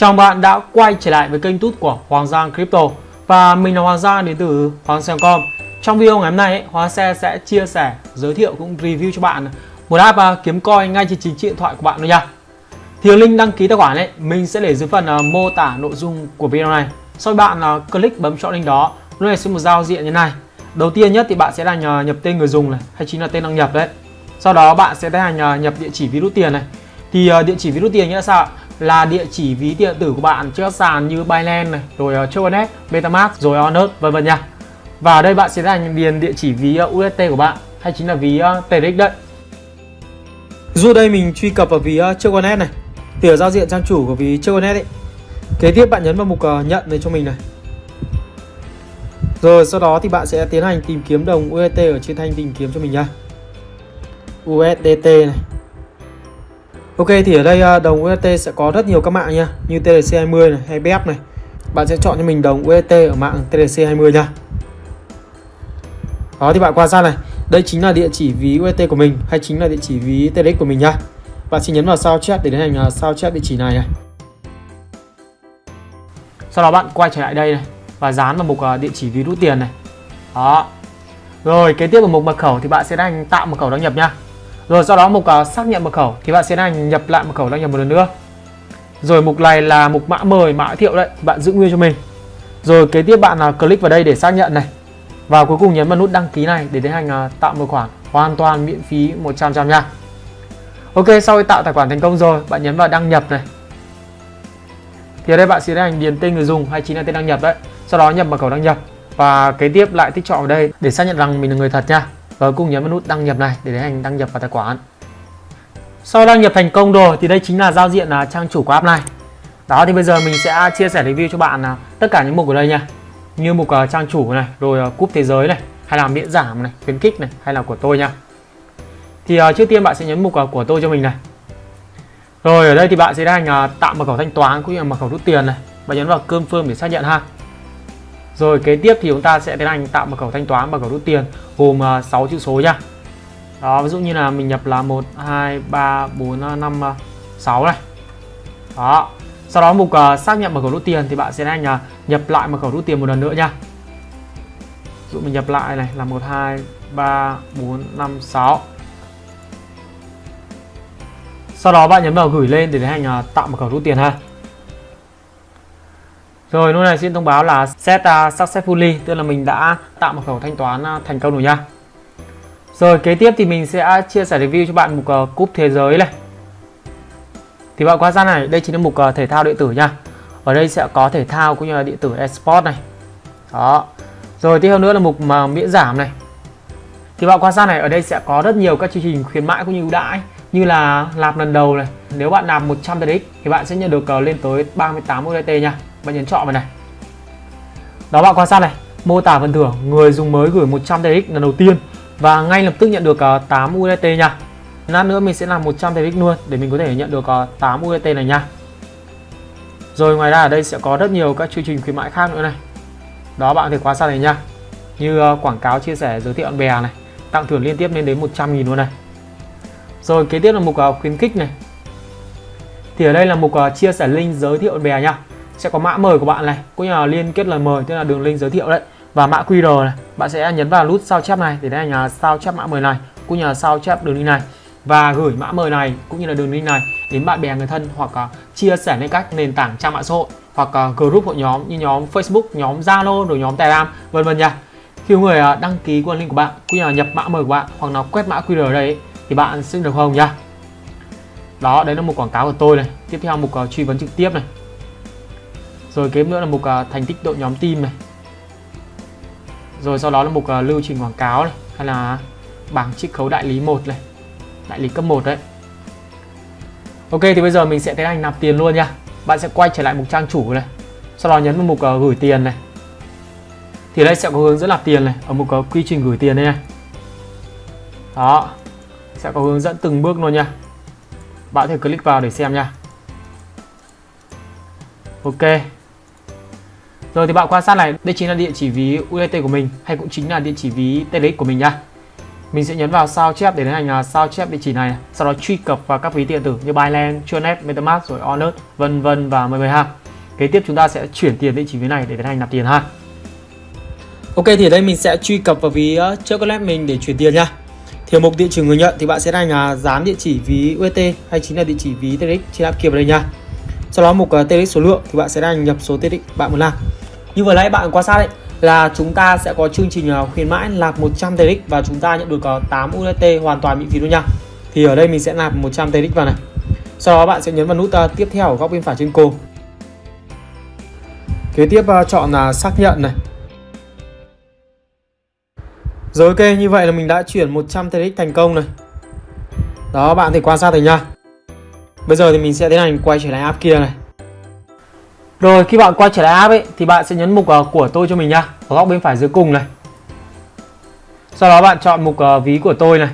Chào bạn đã quay trở lại với kênh tút của Hoàng Giang Crypto. Và mình là Hoàng Giang đến từ Hoàng Giang.com Trong video ngày hôm nay, ấy, Hoàng Xe sẽ chia sẻ, giới thiệu cũng review cho bạn một app à, kiếm coin ngay trên chính điện thoại của bạn thôi nha. Thì link đăng ký tài khoản ấy, mình sẽ để dưới phần à, mô tả nội dung của video này. Sau bạn là click bấm chọn link đó, lúc này sẽ một giao diện như này. Đầu tiên nhất thì bạn sẽ là nhập tên người dùng này, hay chính là tên đăng nhập đấy. Sau đó bạn sẽ là nhập địa chỉ ví rút tiền này. Thì à, địa chỉ ví rút tiền nghĩa là sao? Là địa chỉ ví điện tử của bạn trên các sàn như Binance này, rồi ờ, uh, Tronet, MetaMask, rồi ờ, Onet vân vân nha. Và ở đây bạn sẽ là điền địa chỉ ví ờ, uh, UST của bạn hay chính là ví uh, TRX đấy. Dù đây mình truy cập vào ví uh, Choconet này, thì ở giao diện trang chủ của ví Choconet ấy. Kế tiếp bạn nhấn vào mục uh, nhận này cho mình này. Rồi sau đó thì bạn sẽ tiến hành tìm kiếm đồng UST ở trên thanh tìm kiếm cho mình nha. USDT này Ok, thì ở đây à, đồng UST sẽ có rất nhiều các mạng nha. Như TLC20 này, hay BF này. Bạn sẽ chọn cho mình đồng UST ở mạng TLC20 nha. Đó, thì bạn quan sát này. Đây chính là địa chỉ ví UST của mình, Hay chính là địa chỉ ví TRX của mình nha. Bạn sẽ nhấn vào sao chép để tiến hành à, sao chép địa chỉ này này. Sau đó bạn quay trở lại đây này, Và dán vào mục à, địa chỉ ví rút tiền này. Đó. Rồi, kế tiếp vào mục mật khẩu thì bạn sẽ đánh tạo mật khẩu đăng nhập nha rồi sau đó mục uh, xác nhận mật khẩu thì bạn sẽ hành nhập lại mật khẩu đăng nhập một lần nữa. Rồi mục này là mục mã mời, mã thiệu đấy, bạn giữ nguyên cho mình. Rồi kế tiếp bạn uh, click vào đây để xác nhận này. Và cuối cùng nhấn vào nút đăng ký này để tiến hành uh, tạo một khoản hoàn toàn miễn phí 100% nha. Ok, sau khi tạo tài khoản thành công rồi, bạn nhấn vào đăng nhập này. Thì ở đây bạn sẽ tiến hành điền tên người dùng hay chính là tên đăng nhập đấy. Sau đó nhập mật khẩu đăng nhập và kế tiếp lại tích chọn vào đây để xác nhận rằng mình là người thật nha Ờ, và cùng nhấn vào nút đăng nhập này để tiến hành đăng nhập vào tài khoản. Sau đăng nhập thành công rồi thì đây chính là giao diện là trang chủ của app này. Đó thì bây giờ mình sẽ chia sẻ review cho bạn là tất cả những mục ở đây nha. Như mục uh, trang chủ này rồi uh, cúp thế giới này hay là miễn giảm này khuyến khích này hay là của tôi nha. Thì uh, trước tiên bạn sẽ nhấn mục uh, của tôi cho mình này. Rồi ở đây thì bạn sẽ tiến hành uh, tạo mật khẩu thanh toán cũng như là mật khẩu rút tiền này. Bạn nhấn vào confirm để xác nhận ha rồi kế tiếp thì chúng ta sẽ tiến hành tạo mật khẩu thanh toán mật khẩu rút tiền gồm à, uh, 6 chữ số nha. Đó, ví dụ như là mình nhập là 1 2 3 4 5 6 này. Đó. Sau đó mục uh, xác nhận mật khẩu rút tiền thì bạn sẽ tiến uh, à, nhập lại mật khẩu rút tiền một lần nữa nha. Ví dụ mình nhập lại này là 1 2 3 4 5 6. Sau đó bạn nhấn vào gửi lên để tiến hành uh, tạo mật khẩu rút tiền ha. Rồi lúc này xin thông báo là set uh, successfully tức là mình đã tạo một khẩu thanh toán uh, thành công rồi nha. Rồi kế tiếp thì mình sẽ chia sẻ review cho bạn mục uh, ờ, cúp thế giới này. Thì bạn quan sát này, đây chính là mục uh, thể thao điện tử nha. Ở đây sẽ có thể thao cũng như là điện tử esports này. Đó. Rồi tiếp theo nữa là mục mà miễn giảm này. Thì bạn quan sát này, ở đây sẽ có rất nhiều các chương trình khuyến mãi cũng như ưu đãi như là nạp lần đầu này. Nếu bạn nạp 100 TRX thì bạn sẽ nhận được uh, lên tới 38 USDT nha bạn nhấn chọn vào này. Đó, bạn quan sát này. Mô tả phần thưởng, người dùng mới gửi 100 TX lần đầu tiên. Và ngay lập tức nhận được ờ, 8 USDT nha. Lát nữa mình sẽ làm 100 TX luôn, để mình có thể nhận được ờ, 8 USDT này nha. Rồi, ngoài ra ở đây sẽ có rất nhiều các chương trình khuyến mãi khác nữa này. Đó, bạn có thể quan sát này nha. Như ờ, quảng cáo, chia sẻ, giới thiệu bạn bè này. Tặng thưởng liên tiếp lên đến 100 nghìn luôn này. Rồi, kế tiếp là mục khuyến khích này. Thì ở đây là mục chia sẻ link giới thiệu bạn bè nha sẽ có mã mời của bạn này cũng như là liên kết lời mời tức là đường link giới thiệu đấy và mã QR này bạn sẽ nhấn vào nút sao chép này để đây là sao chép mã mời này cũng như là sao chép đường link này và gửi mã mời này cũng như là đường link này đến bạn bè người thân hoặc uh, chia sẻ lên các nền tảng trang mạng xã hội hoặc uh, group hội nhóm như nhóm Facebook, nhóm Zalo, rồi nhóm Telegram vân vân nha. Khi người uh, đăng ký qua link của bạn cũng như là nhập mã mời của bạn hoặc là quét mã QR ở đây ấy, thì bạn sẽ được hồng nha. Đó, đấy là một quảng cáo của tôi này. Tiếp theo mục uh, truy vấn trực tiếp này rồi kế nữa là mục uh, à, thành tích đội nhóm team này. Rồi sau đó là mục uh, à, lưu trình quảng cáo này hay là bảng chiết khấu đại lý 1 này đại lý cấp 1 đấy. Ok thì bây giờ mình sẽ tiến hành nạp tiền luôn nha. Bạn sẽ quay trở lại mục trang chủ này sau đó nhấn vào mục uh, gửi tiền này. Thì đây sẽ có hướng dẫn nạp tiền này ở mục uh, quy trình gửi tiền đây này. Đó sẽ có hướng dẫn từng bước luôn nha. Bạn có thể click vào để xem nha. Ok rồi thì bạn quan sát này, đây chính là địa chỉ ví UDT của mình hay cũng chính là địa chỉ ví TLX của mình nha. mình sẽ nhấn vào sao chép để tiến hành là sao chép địa chỉ này, sau đó truy cập vào các ví điện tử như Binance, Tronet, MetaMask rồi Onet, vân vân và mười mười ha. Kế tiếp chúng ta sẽ chuyển tiền địa chỉ ví này để tiến hành nạp tiền ha. Ok thì ở đây mình sẽ truy cập vào ví uh, Chocolate mình để chuyển tiền nha. Thì mục địa chỉ người nhận thì bạn sẽ hành là dán địa chỉ ví UST hay chính là địa chỉ ví TRX trên app kia vào đây nha. Sau đó mục à, uh, TRX số lượng thì bạn sẽ hành nhập số TRX bạn muốn làm. Như vừa nãy bạn quan sát đấy là chúng ta sẽ có chương trình à, khuyến mãi nạp 100 TX và chúng ta nhận được có 8 UST hoàn toàn miễn phí luôn nha. Thì ở đây mình sẽ nạp 100 TX vào này. Sau đó bạn sẽ nhấn vào nút à, tiếp theo ở góc bên phải trên cô. Kế tiếp à, chọn là xác nhận này rồi ok, như vậy là mình đã chuyển 100 TX thành công này. Đó, bạn thì quan sát thấy nha. Bây giờ thì mình sẽ tiến hành quay trở lại app kia này. Rồi, khi bạn quay trở lại app ấy thì bạn sẽ nhấn mục uh, của tôi cho mình nha, ở góc bên phải dưới cùng này. Sau đó bạn chọn mục uh, ví của tôi này.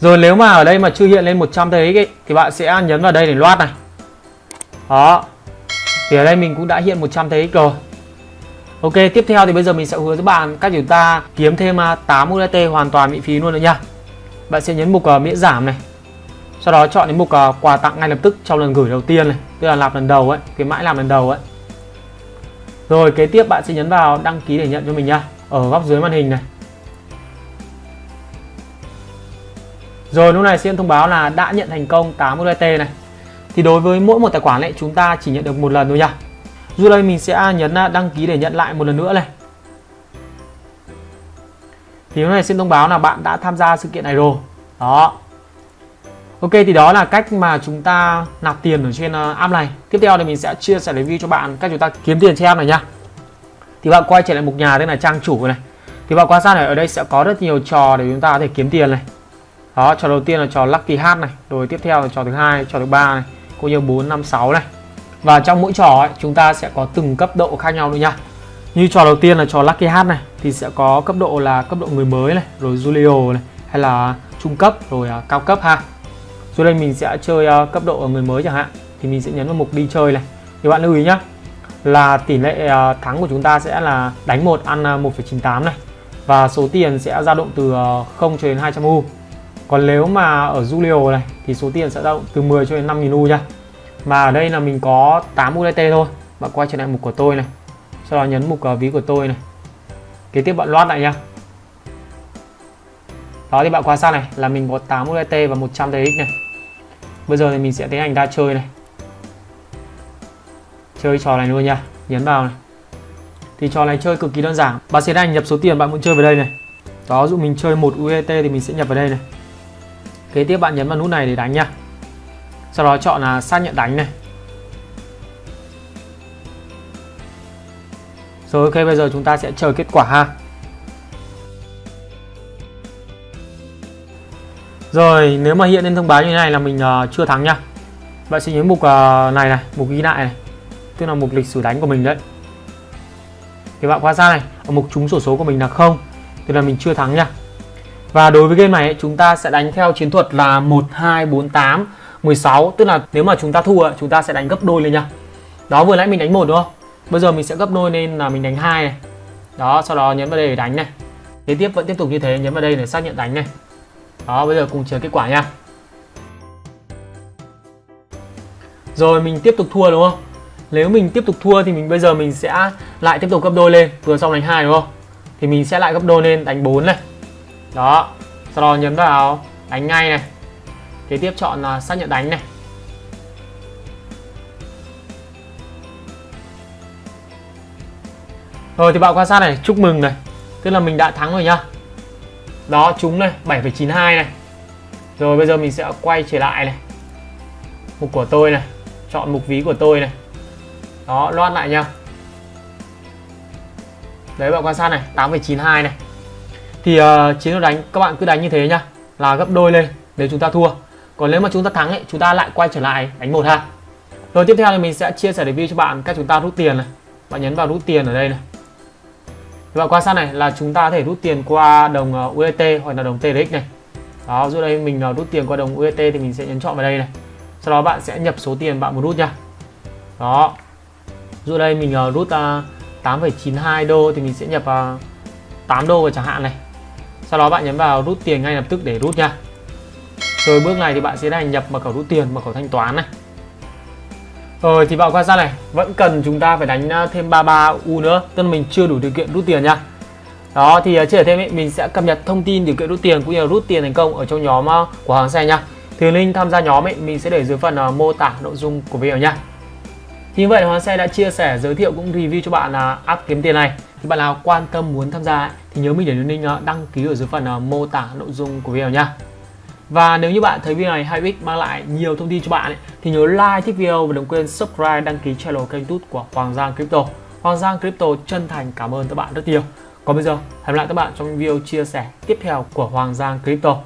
Rồi nếu mà ở đây mà chưa hiện lên 100 TRX ấy thì bạn sẽ nhấn vào đây để loát này. Đó. Thì ở đây mình cũng đã hiện 100 TRX rồi. Ok, tiếp theo thì bây giờ mình sẽ hướng dẫn bạn cách chúng ta kiếm thêm ờ, 8 USDT hoàn toàn miễn phí luôn nữa nha. Bạn sẽ nhấn mục uh, miễn giảm này. Sau đó chọn đến mục uh, quà tặng ngay lập tức trong lần gửi đầu tiên này, tức là làm lần đầu ấy, cái mãi làm lần đầu ấy. Rồi kế tiếp bạn sẽ nhấn vào đăng ký để nhận cho mình nha, ở góc dưới màn hình này. Rồi lúc này sẽ thông báo là đã nhận thành công 8 USDT này. Thì đối với mỗi một tài khoản này chúng ta chỉ nhận được một lần thôi nha. Dù đây mình sẽ nhấn à, đăng ký để nhận lại một lần nữa này. Thì lúc này xin thông báo là bạn đã tham gia sự kiện này rồi. Đó. Ok thì đó là cách mà chúng ta nạp tiền ở trên ờ, app này. Tiếp theo thì mình sẽ chia sẻ review cho bạn cách chúng ta kiếm tiền trên app này nhá. Thì bạn quay trở lại mục nhà đây là trang chủ này. Thì bạn quan sát này ở đây sẽ có rất nhiều trò để chúng ta có thể kiếm tiền này. Đó, trò đầu tiên là trò Lucky Hat này, rồi tiếp theo là trò thứ hai, trò thứ ba này, cũng như 4 5 6 này. Và trong mỗi trò ấy, chúng ta sẽ có từng cấp độ khác nhau nữa nha Như trò đầu tiên là trò Lucky Hat này Thì sẽ có cấp độ là cấp độ người mới này Rồi Julio này Hay là trung cấp rồi ờ, cao cấp ha rồi đây mình sẽ chơi uh, cấp độ ở người mới chẳng hạn. Thì mình sẽ nhấn vào mục đi chơi này. Thì bạn lưu ý nhá Là tỷ lệ uh, thắng của chúng ta sẽ là đánh 1 ăn ờ, uh, 1,98 này. Và số tiền sẽ dao động từ uh, 0 cho đến 200 U. Còn nếu mà ở Julio này Thì số tiền sẽ dao động từ 10 cho đến 5.000 U nha. Mà ở đây là mình có 8 USDT thôi. Bạn quay trở lại mục của tôi này. Sau đó nhấn mục uh, ví của tôi này. Kế tiếp bạn loát lại nha đó thì bạn quan sát này là mình có 8 USDT và 100 TX này bây giờ thì mình sẽ tiến hành ra chơi này. Chơi trò này luôn nha. Nhấn vào này. Thì trò này chơi cực kỳ đơn giản. Bạn sẽ đang nhập số tiền bạn muốn chơi vào đây này. Đó dụ mình chơi một uet thì mình sẽ nhập vào đây này. Kế tiếp bạn nhấn vào nút này để đánh nha. Sau đó chọn là xác nhận đánh này. Rồi, ok, bây giờ chúng ta sẽ chờ kết quả ha. Rồi nếu mà hiện lên thông báo như thế này là mình uh, chưa thắng nha bạn sẽ nhấn mục uh, này này mục ghi lại này. Tức là mục lịch sử đánh của mình đấy. Thì bạn quan sát này ở mục trúng sổ số của mình là không tức là mình chưa thắng nha và đối với game này chúng ta sẽ đánh theo chiến thuật là 1248 16 tức là nếu mà chúng ta thua chúng ta sẽ đánh gấp đôi lên nha đó vừa nãy mình đánh một đúng không? Bây giờ mình sẽ gấp đôi nên là mình đánh hai này. Đó sau đó nhấn vào đây để đánh này. Kế tiếp vẫn tiếp tục như thế nhấn vào đây để xác nhận đánh này đó, bây giờ cùng chờ kết quả nha. Rồi, mình tiếp tục thua, đúng không? Nếu mình tiếp tục thua thì mình, bây giờ mình sẽ lại tiếp tục gấp đôi lên. Vừa xong đánh hai, đúng không? Thì mình sẽ lại gấp đôi lên, đánh 4 này. Đó, sau đó nhấn vào, đánh ngay này. Kế tiếp chọn là xác nhận đánh này. Rồi, thì bạn quan sát này, chúc mừng này. Tức là mình đã thắng rồi nhá đó chúng này 7,92 này. Rồi bây giờ mình sẽ quay trở lại này. Mục của tôi này chọn mục ví của tôi này. Đó loát lại nha đấy bạn quan sát này 8,92 này. Thì uh, chiến đấu đánh các bạn cứ đánh như thế nhá là gấp đôi lên nếu chúng ta thua. Còn nếu mà chúng ta thắng ấy chúng ta lại quay trở lại đánh một ha rồi tiếp theo thì mình sẽ chia sẻ review cho bạn cách chúng ta rút tiền này. Bạn nhấn vào rút tiền ở đây này và qua sau sát này là chúng ta có thể rút tiền qua đồng ờ, UET UST hoặc là đồng TRX này. Đó dưới đây mình ờ, rút tiền qua đồng UST thì mình sẽ nhấn chọn vào đây này. Sau đó bạn sẽ nhập số tiền bạn muốn rút nha. Đó. Dưới đây mình ờ, rút 8,92 đô thì mình sẽ nhập 8 đô vào chẳng hạn này. Sau đó bạn nhấn vào rút tiền ngay lập tức để rút nha. Rồi bước này thì bạn sẽ hành nhập mật khẩu rút tiền mật khẩu thanh toán này rồi thì bạn quan sát này? Vẫn cần chúng ta phải đánh ờ, thêm 33 u nữa tức là mình chưa đủ điều kiện rút tiền nha. Đó thì uh, chia sẻ thêm ấy, mình sẽ cập nhật thông tin điều kiện rút tiền cũng như là rút tiền thành công ở trong nhóm uh, của hàng xe nha. Thì link tham gia nhóm ấy mình sẽ để dưới phần uh, mô tả nội dung của video nha. Thì như vậy Hoàng Xe đã chia sẻ giới thiệu cũng review cho bạn là app kiếm tiền này. Thì bạn nào quan tâm muốn tham gia ấy, thì nhớ mình để link đăng ký ở dưới phần mô tả nội dung của video nha và nếu như bạn thấy video này hay ích mang lại nhiều thông tin cho bạn ấy, thì nhớ like thích video và đừng quên subscribe đăng ký channel kênh YouTube của Hoàng Giang Crypto. Hoàng Giang Crypto chân thành cảm ơn các bạn rất nhiều. Còn bây giờ, hẹn gặp lại các bạn trong video chia sẻ tiếp theo của Hoàng Giang Crypto.